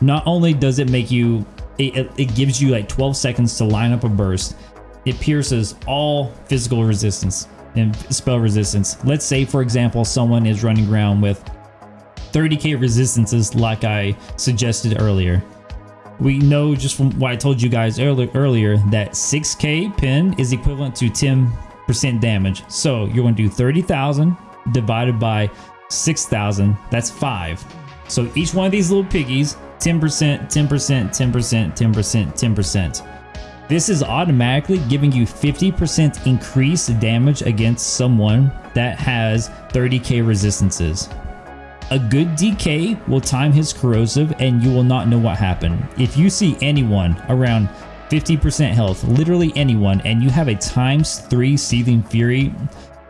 A: Not only does it make you, it, it- gives you like 12 seconds to line up a burst. It pierces all physical resistance and spell resistance. Let's say, for example, someone is running around with 30k resistances, like I suggested earlier. We know just from what I told you guys earlier, earlier that 6k pin is equivalent to 10% damage. So you're going to do 30,000 divided by 6,000. That's five. So each one of these little piggies, 10%, 10%, 10%, 10%, 10%. This is automatically giving you 50% increased damage against someone that has 30k resistances. A good DK will time his corrosive and you will not know what happened. If you see anyone around 50% health, literally anyone, and you have a times 3 Seething Fury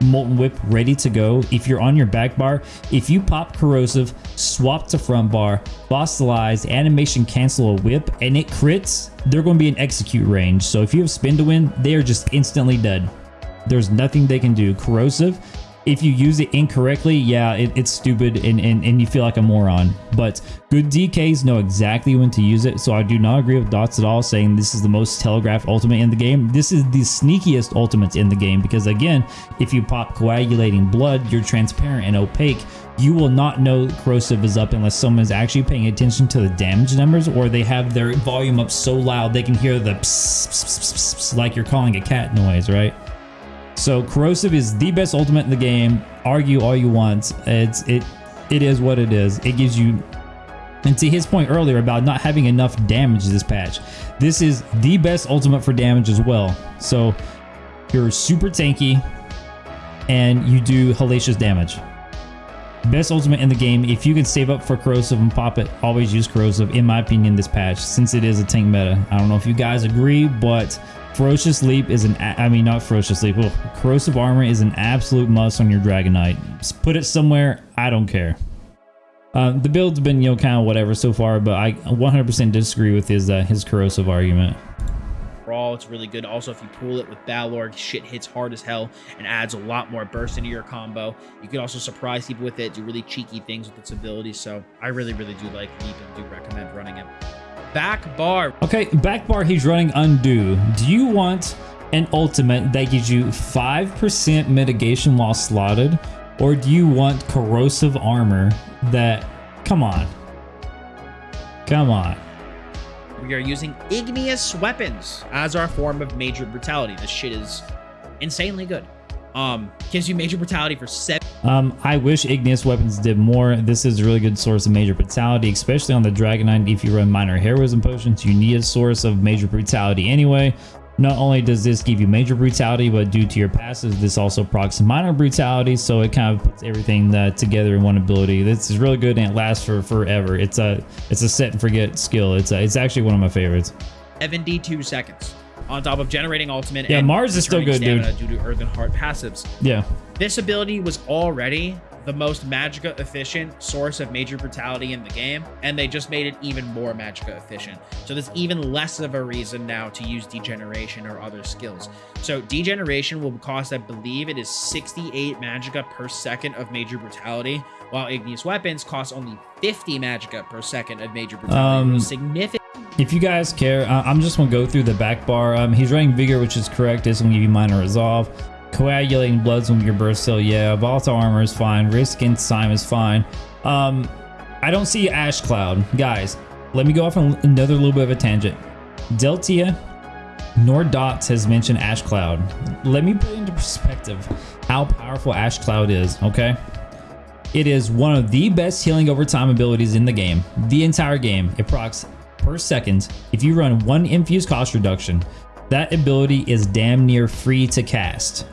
A: Molten Whip ready to go, if you're on your back bar, if you pop corrosive, swap to front bar, fossilize, animation cancel a whip, and it crits, they're going to be in execute range. So if you have spin to win, they are just instantly dead. There's nothing they can do. Corrosive, if you use it incorrectly, yeah, it, it's stupid and, and, and you feel like a moron. But good DKs know exactly when to use it, so I do not agree with Dots at all saying this is the most telegraphed ultimate in the game. This is the sneakiest ultimate in the game because again, if you pop coagulating blood, you're transparent and opaque. You will not know corrosive is up unless someone's actually paying attention to the damage numbers or they have their volume up so loud they can hear the pss, pss, pss, like you're calling a cat noise, right? So corrosive is the best ultimate in the game. Argue all you want. It's it it is what it is. It gives you and to his point earlier about not having enough damage this patch. This is the best ultimate for damage as well. So you're super tanky and you do hellacious damage. Best ultimate in the game. If you can save up for corrosive and pop it, always use corrosive. In my opinion, this patch, since it is a tank meta. I don't know if you guys agree, but ferocious leap is an, I mean, not ferocious leap. Ugh. corrosive armor is an absolute must on your Dragon Knight. Just put it somewhere. I don't care. Uh, the build's been you know kind of whatever so far, but I 100% disagree with his uh, his corrosive argument.
B: crawl. It's really good. Also, if you pull it with Balor, shit hits hard as hell and adds a lot more burst into your combo. You can also surprise people with it, do really cheeky things with its ability. So I really, really do like Leap and do recommend running it. Back bar.
A: Okay, back bar, he's running undo. Do you want an ultimate that gives you 5% mitigation while slotted? Or do you want corrosive armor that, come on. Come on.
B: We are using igneous weapons as our form of major brutality. This shit is insanely good. Um, gives you major brutality for seven.
A: Um, I wish igneous weapons did more. This is a really good source of major brutality, especially on the Dragon Knight. If you run minor heroism potions, you need a source of major brutality anyway. Not only does this give you major brutality, but due to your passives, this also procs minor brutality, so it kind of puts everything uh, together in one ability. This is really good and it lasts for forever. It's a it's a set and forget skill. It's a, it's actually one of my favorites.
B: 72 seconds on top of generating ultimate.
A: Yeah, Mara's is still good, dude.
B: Due to Earthen Heart passives.
A: Yeah.
B: This ability was already the most Magicka efficient source of major brutality in the game, and they just made it even more Magicka efficient. So there's even less of a reason now to use Degeneration or other skills. So Degeneration will cost, I believe it is 68 Magicka per second of major brutality, while Igneous Weapons cost only 50 Magicka per second of major brutality. Um, significant.
A: If you guys care, I'm just going to go through the back bar. Um, he's running Vigor, which is correct. This will give you minor resolve. Coagulating Bloods with your burst still, yeah. Volatile Armor is fine. Race Against Time is fine. Um, I don't see Ash Cloud. Guys, let me go off on another little bit of a tangent. Deltia nor Dots has mentioned Ash Cloud. Let me put into perspective how powerful Ash Cloud is, okay? It is one of the best healing over time abilities in the game. The entire game. It procs per second. If you run one infused cost reduction, that ability is damn near free to cast.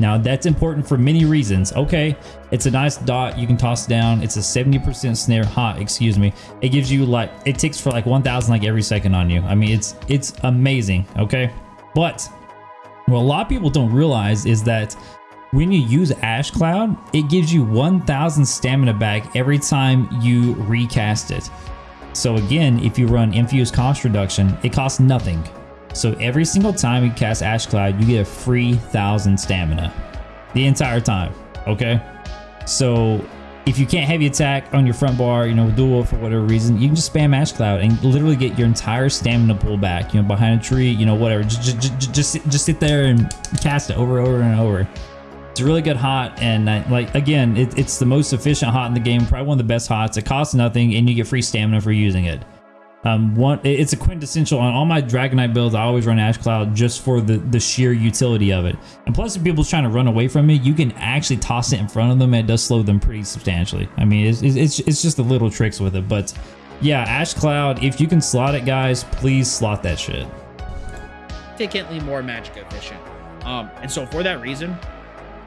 A: Now that's important for many reasons. Okay, it's a nice dot you can toss down. It's a 70% snare hot, excuse me. It gives you like, it ticks for like 1000 like every second on you. I mean, it's, it's amazing, okay? But what a lot of people don't realize is that when you use Ash Cloud, it gives you 1000 stamina back every time you recast it. So again, if you run Infused Cost Reduction, it costs nothing. So every single time you cast Ash Cloud, you get a free 1000 stamina the entire time, okay? So if you can't heavy attack on your front bar, you know, duel for whatever reason, you can just spam Ash Cloud and literally get your entire stamina pull back, you know, behind a tree, you know, whatever. Just, just, just, just sit there and cast it over, and over, and over. It's a really good hot, and I, like again, it, it's the most efficient hot in the game, probably one of the best hots. It costs nothing, and you get free stamina for using it. Um, one, it's a quintessential on all my Dragon Knight builds. I always run Ash Cloud just for the the sheer utility of it. And plus, if people's trying to run away from it, you can actually toss it in front of them, and it does slow them pretty substantially. I mean, it's it's it's just the little tricks with it. But yeah, Ash Cloud. If you can slot it, guys, please slot that shit.
B: Significantly more magic efficient. Um, and so for that reason,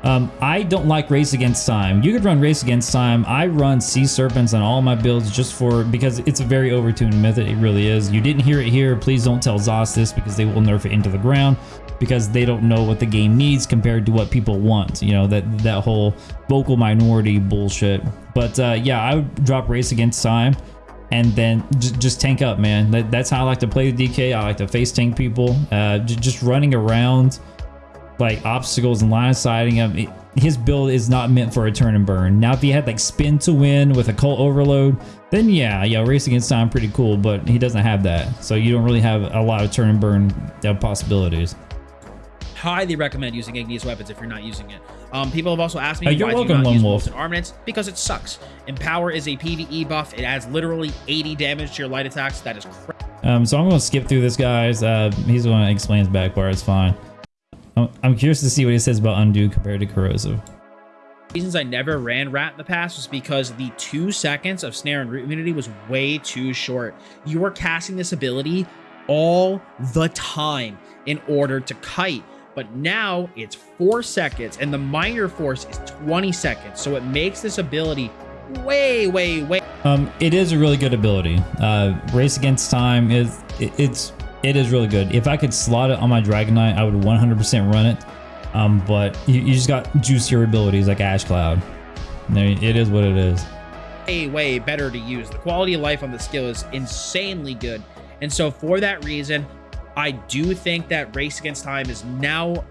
A: um, I don't like Race Against Time. You could run Race Against Time. I run Sea Serpents on all my builds just for, because it's a very overtuned method. It really is. You didn't hear it here. Please don't tell ZOS this because they will nerf it into the ground because they don't know what the game needs compared to what people want. You know, that, that whole vocal minority bullshit. But uh, yeah, I would drop Race Against Time and then just tank up, man. That, that's how I like to play the DK. I like to face tank people. Uh, just running around like obstacles and line of sighting him. His build is not meant for a turn and burn. Now, if he had like spin to win with a cult Overload, then yeah, yeah, race against time pretty cool, but he doesn't have that. So you don't really have a lot of turn and burn possibilities.
B: Highly recommend using Igneous weapons if you're not using it. Um, people have also asked me uh, why welcome, do you not use Wolf. armaments? Because it sucks. Empower is a PVE buff. It adds literally 80 damage to your light attacks. That is crazy.
A: Um, so I'm going to skip through this, guys. Uh, he's going to explain his back bar. It's fine. I'm curious to see what he says about undo compared to corrosive.
B: Reasons I never ran rat in the past was because the two seconds of snare and root immunity was way too short. You were casting this ability all the time in order to kite. But now it's four seconds and the minor force is 20 seconds. So it makes this ability way, way, way.
A: Um, it is a really good ability. Uh, race against time is it, it's it is really good. If I could slot it on my Dragon Knight, I would 100% run it. Um, but you, you, just got juicier abilities like Ash Cloud. It is what it is.
B: Way, way better to use. The quality of life on the skill is insanely good. And so for that reason, I do think that Race Against Time is now,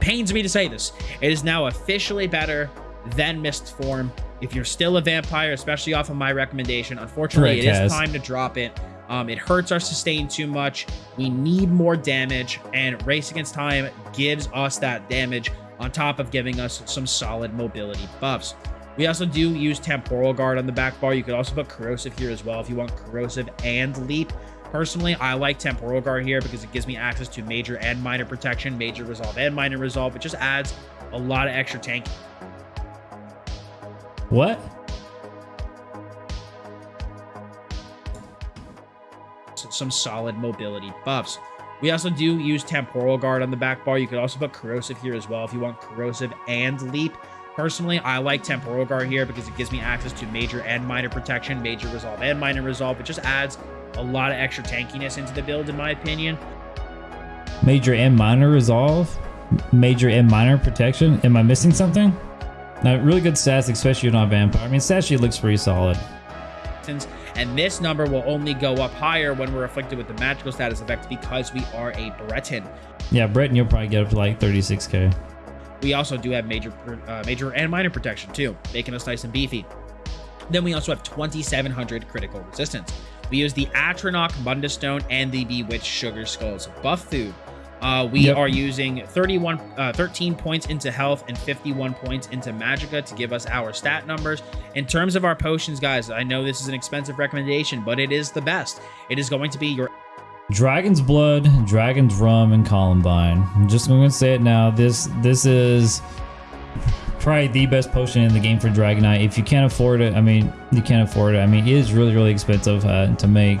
B: pains me to say this, it is now officially better than Mist Form. If you're still a vampire, especially off of my recommendation, unfortunately,
A: Correct,
B: it is time to drop it. Um, it hurts our sustain too much. We need more damage, and Race Against Time gives us that damage on top of giving us some solid mobility buffs. We also do use Temporal Guard on the back bar. You could also put Corrosive here as well if you want Corrosive and Leap. Personally, I like Temporal Guard here because it gives me access to Major and Minor Protection, Major Resolve and Minor Resolve. It just adds a lot of extra tank.
A: What?
B: Some solid mobility buffs. We also do use Temporal Guard on the back bar. You could also put Corrosive here as well if you want Corrosive and Leap. Personally, I like Temporal Guard here because it gives me access to Major and Minor Protection, Major Resolve and Minor Resolve. It just adds a lot of extra tankiness into the build, in my opinion.
A: Major and minor resolve? Major and minor protection? Am I missing something? Now, really good stats, especially on vampire. I mean, stat sheet looks pretty solid.
B: And this number will only go up higher when we're afflicted with the magical status effect because we are a Breton.
A: Yeah, Breton, you'll probably get up to like 36k.
B: We also do have major, uh, major and minor protection too, making us nice and beefy. Then we also have 2,700 critical resistance. We use the Atronach Mundus Stone and the Bewitched Sugar Skulls buff food. Uh, we
A: Yep.
B: are using 31, uh, 13 points into health and 51 points into magicka to give us our stat numbers. In terms of our potions, guys, I know this is an expensive recommendation, but it is the best. It is going to be your
A: Dragon's Blood, Dragon's Rheum, and Columbine. I'm just going to say it now. This this is probably the best potion in the game for Dragon Knight. If you can't afford it, I mean, you can't afford it. I mean, it is really, really expensive uh, to make.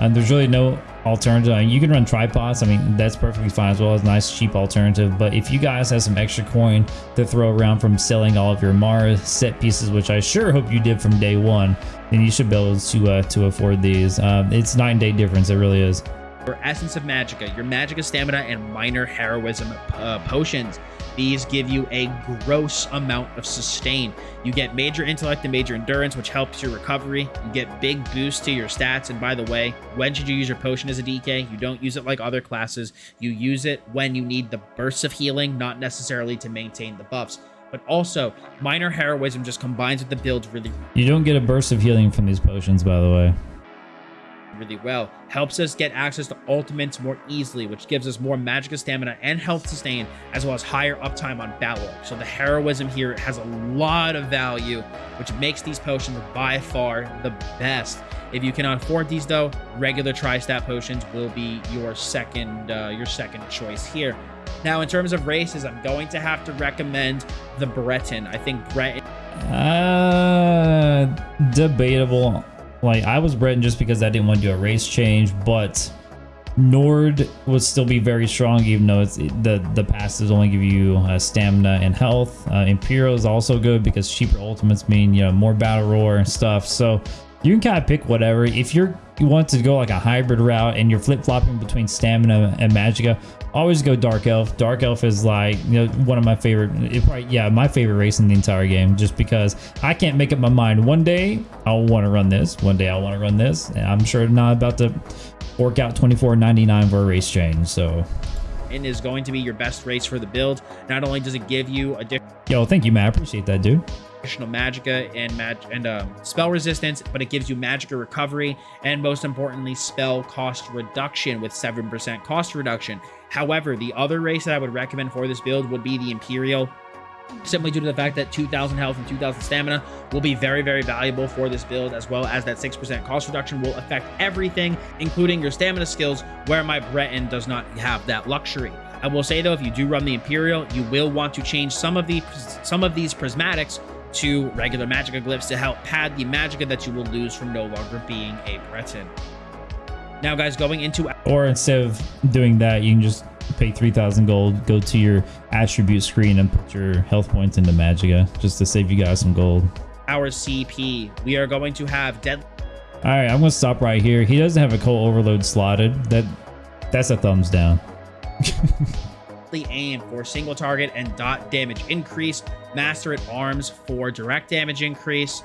A: And there's really no alternative. You can run tripots. I mean, that's perfectly fine as well as a nice, cheap alternative. But if you guys have some extra coin to throw around from selling all of your Mara set pieces, which I sure hope you did from day one, then you should be able to uh, to afford these. Um, it's and day difference. It really is.
B: your essence of magicka, your magicka stamina, and minor heroism uh, potions. These give you a gross amount of sustain. You get major intellect and major endurance, which helps your recovery. You get big boosts to your stats. And by the way, when should you use your potion as a DK? You don't use it like other classes. You use it when you need the bursts of healing, not necessarily to maintain the buffs. But also, minor heroism just combines with the build really,
A: You don't get a burst of healing from these potions, by the way.
B: Really well. Helps us get access to ultimates more easily, which gives us more magic stamina and health sustain, as well as higher uptime on battle. So the heroism here has a lot of value, which makes these potions by far the best. If you cannot afford these though, regular tri-stat potions will be your second uh, your second choice here. Now, in terms of races, I'm going to have to recommend the Breton. I think Breton
A: Uh, debatable. Like I was Breton just because I didn't want to do a race change, but Nord would still be very strong, even though it's the the passes only give you uh, stamina and health. Uh, Imperial is also good because cheaper ultimates mean you know more battle roar and stuff. So you can kind of pick whatever. If you're you want to go like a hybrid route and you're flip flopping between stamina and magicka, always go Dark Elf. Dark Elf is like you know one of my favorite. It probably, yeah, my favorite race in the entire game, just because I can't make up my mind. One day I'll want to run this. One day I'll want to run this. And I'm sure not about to fork out 24.99 for a race change. So, and
B: is going to be your best race for the build. Not only does it give you additional
A: yo, thank you, man. I appreciate that, dude.
B: Additional magicka and and um, spell resistance, but it gives you magicka recovery and most importantly, spell cost reduction with 7% cost reduction. However, the other race that I would recommend for this build would be the Imperial. Simply due to the fact that 2000 health and 2000 stamina will be very, very valuable for this build, as well as that 6% cost reduction will affect everything, including your stamina skills, where my Breton does not have that luxury. I will say though, if you do run the Imperial, you will want to change some of the some of these prismatics to regular magicka glyphs to help pad the magicka that you will lose from no longer being a Breton. Now, guys, going into
A: Or instead of doing that, you can just pay 3,000 gold, go to your attribute screen and put your health points into Magicka just to save you guys some gold.
B: our CP, we are going to have deadly
A: All right, I'm gonna stop right here. He doesn't have a coal overload slotted. That that's a thumbs down.
B: aim for single target and dot damage increase, master at arms for direct damage increase,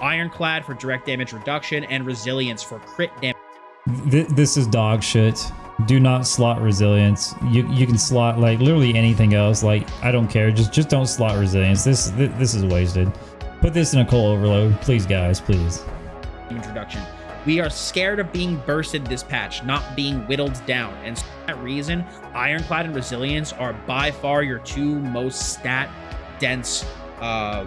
B: ironclad for direct damage reduction, and resilience for crit damage.
A: This is dog shit. Do not slot resilience. You you can slot like literally anything else. Like I don't care. Just just don't slot resilience. This this is wasted. Put this in a coal overload, please, guys. Please.
B: Introduction. We are scared of being bursted this patch, not being whittled down, and for that reason, Ironclad and Resilience are by far your two most stat dense uh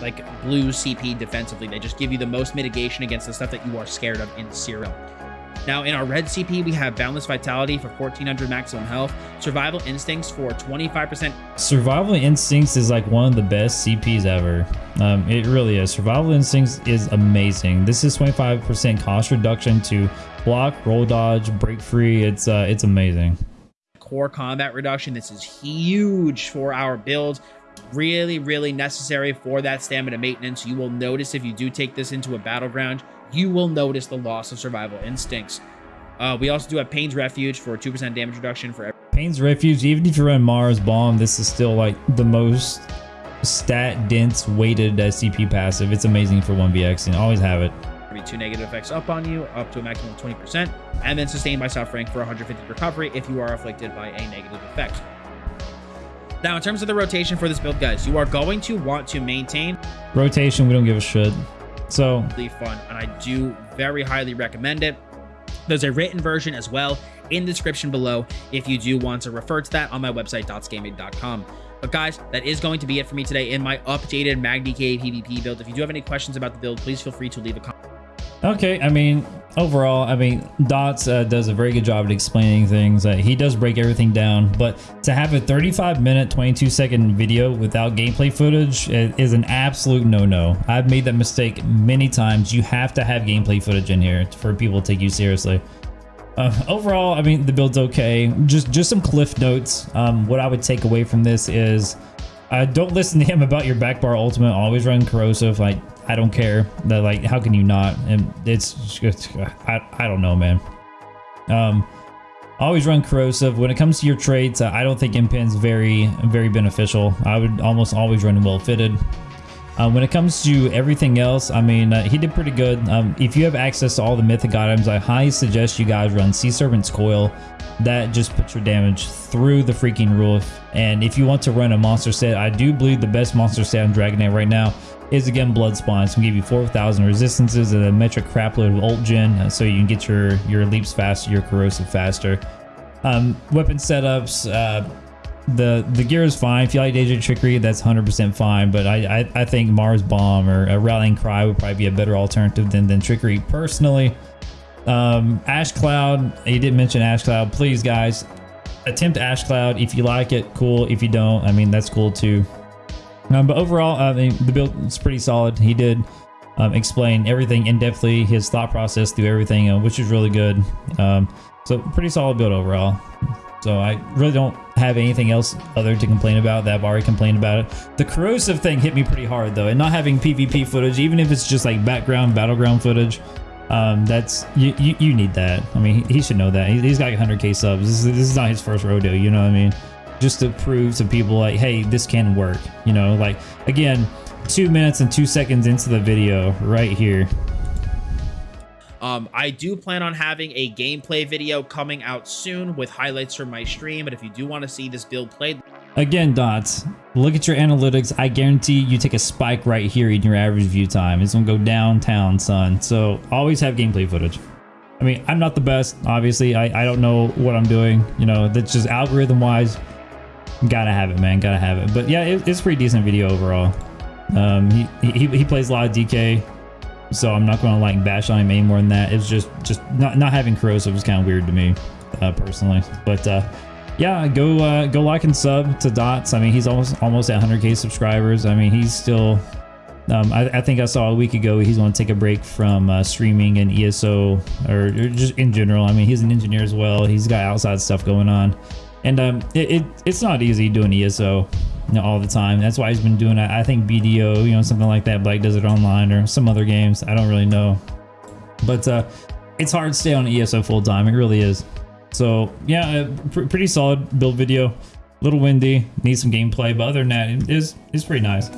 B: like blue CP defensively. They just give you the most mitigation against the stuff that you are scared of in Cyrodiil. Now, in our red CP, we have Boundless Vitality for 1400 maximum health, Survival Instincts for 25%.
A: Survival Instincts is like one of the best CPs ever. Um, it really is. Survival Instincts is amazing. This is 25% cost reduction to block, roll dodge, break free. It's uh, it's amazing.
B: Core combat reduction. This is huge for our build really really necessary for that stamina maintenance you will notice if you do take this into a battleground you will notice the loss of survival instincts. Uh, we also do have Pain's Refuge for 2% damage reduction for every
A: Pain's Refuge, even if you run Mara's Balm, this is still like the most stat dense weighted SCP passive. It's amazing for 1vx and always have it.
B: Two negative effects up on you, up to a maximum of 20%, and then sustained by suffering for 150 recovery if you are afflicted by a negative effect. Now, in terms of the rotation for this build, guys, you are going to want to maintain
A: rotation. We don't give a shit. So
B: really fun, and I do very highly recommend it. There's a written version as well in the description below if you do want to refer to that on my website, dotsgaming.com. But guys, that is going to be it for me today in my updated MagDK PvP build. If you do have any questions about the build, please feel free to leave a comment.
A: Okay, I mean, overall, I mean, Dots uh, does a very good job at explaining things. Uh, he does break everything down, but to have a 35 minute, 22 second video without gameplay footage is an absolute no-no. I've made that mistake many times. You have to have gameplay footage in here for people to take you seriously. Uh, overall, I mean, the build's okay. Just just some cliff notes. Um, what I would take away from this is uh, don't listen to him about your back bar ultimate. Always run corrosive. Like I don't care. That like how can you not? And it's just I I don't know, man. Um, always run corrosive. When it comes to your traits, I don't think Impen's very very beneficial. I would almost always run well fitted. Um, when it comes to everything else, I mean, uh, he did pretty good. Um, if you have access to all the mythic items, I highly suggest you guys run Sea Serpent's Coil. That just puts your damage through the freaking roof. And if you want to run a monster set, I do believe the best monster set on Dragon Knight right now is again Blood Spawn. It's gonna give you 4,000 resistances and a metric crapload of ult gen, uh, so you can get your your leaps faster, your corrosive faster. Um, weapon setups, uh, the the gear is fine. If you like Daedric Trickery, that's 100% fine. But I, I, I think Mara's Balm or a Rallying Cry would probably be a better alternative than than Trickery personally. Um, Ash Cloud, he didn't mention Ash Cloud. Please, guys, attempt Ash Cloud. If you like it, cool. If you don't, I mean that's cool too. Um, but overall, I mean the build is pretty solid. He did um, explain everything in depthly, his thought process through everything, uh, which is really good. Um, so pretty solid build overall. So I really don't have anything else other to complain about that I've already complained about it. The corrosive thing hit me pretty hard though, and not having PvP footage, even if it's just like background battleground footage, um, that's you, you, you need that. I mean, he, he should know that. He, has got 100k subs. This is, this is not his first rodeo. You know what I mean? Just to prove to people like, hey, this can work. You know, like again, two minutes and two seconds into the video right here.
B: Um, I do plan on having a gameplay video coming out soon with highlights from my stream, but if you do want to see this build played...
A: Again, Dots, look at your analytics. I guarantee you take a spike right here in your average view time. It's going to go downtown, son. So always have gameplay footage. I mean, I'm not the best, obviously. I, I don't know what I'm doing. You know, that's just algorithm-wise. Gotta have it, man. Gotta have it. But yeah, it, it's pretty decent video overall. Um, he, he, he plays a lot of DK so I'm not going to like bash on him any more than that. It's just just not not having corrosive was kind of weird to me uh, personally. But uh, yeah, go uh, go like and sub to Dots. I mean, he's almost almost at 100k subscribers. I mean, he's still. Um, I, I, think I saw a week ago he's going to take a break from uh, streaming and ESO or, or, just in general. I mean, he's an engineer as well. He's got outside stuff going on, and um, it, it it's not easy doing ESO all the time. That's why he's been doing it. I think BDO, you know, something like that. Black Desert Online or some other games. I don't really know, but uh, it's hard to stay on ESO full time. It really is. So yeah, uh, pr pretty solid build video. A little windy, need some gameplay, but other than that, it is it's pretty nice.